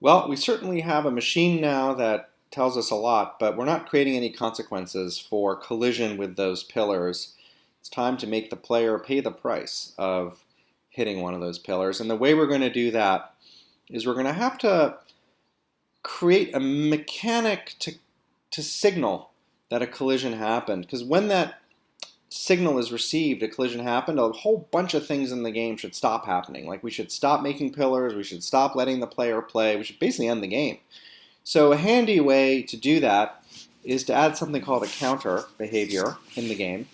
Well, we certainly have a machine now that tells us a lot, but we're not creating any consequences for collision with those pillars. It's time to make the player pay the price of hitting one of those pillars. And the way we're going to do that is we're going to have to create a mechanic to, to signal that a collision happened. Because when that signal is received, a collision happened, a whole bunch of things in the game should stop happening. Like we should stop making pillars, we should stop letting the player play, we should basically end the game. So a handy way to do that is to add something called a counter behavior in the game.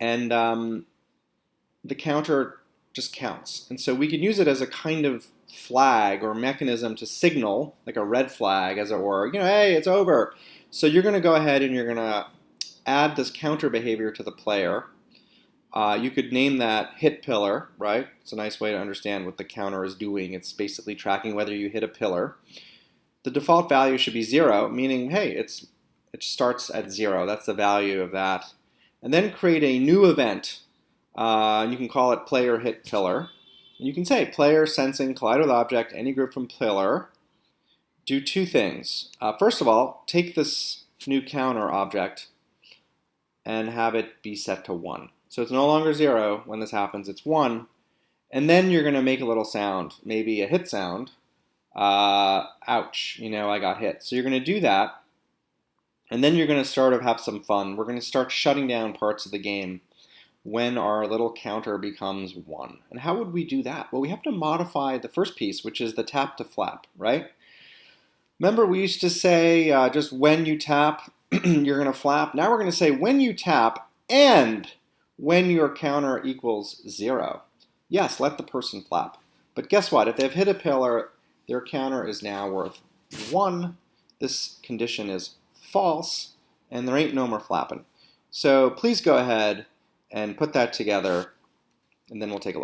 And um, the counter just counts. And so we can use it as a kind of flag or mechanism to signal, like a red flag as it were, you know, hey, it's over. So you're going to go ahead and you're going to add this counter behavior to the player. Uh, you could name that hit pillar, right? It's a nice way to understand what the counter is doing. It's basically tracking whether you hit a pillar. The default value should be zero, meaning, hey, it's it starts at zero. That's the value of that. And then create a new event. Uh, you can call it player hit pillar. And you can say player sensing collide with object, any group from pillar. Do two things. Uh, first of all, take this new counter object and have it be set to 1. So it's no longer 0 when this happens, it's 1. And then you're going to make a little sound, maybe a hit sound. Uh, ouch, you know, I got hit. So you're going to do that. And then you're going to sort of have some fun. We're going to start shutting down parts of the game when our little counter becomes 1. And how would we do that? Well, we have to modify the first piece, which is the tap to flap, right? Remember we used to say uh, just when you tap, you're going to flap. Now we're going to say when you tap and when your counter equals zero. Yes, let the person flap. But guess what? If they've hit a pillar, their counter is now worth one. This condition is false, and there ain't no more flapping. So please go ahead and put that together, and then we'll take a look.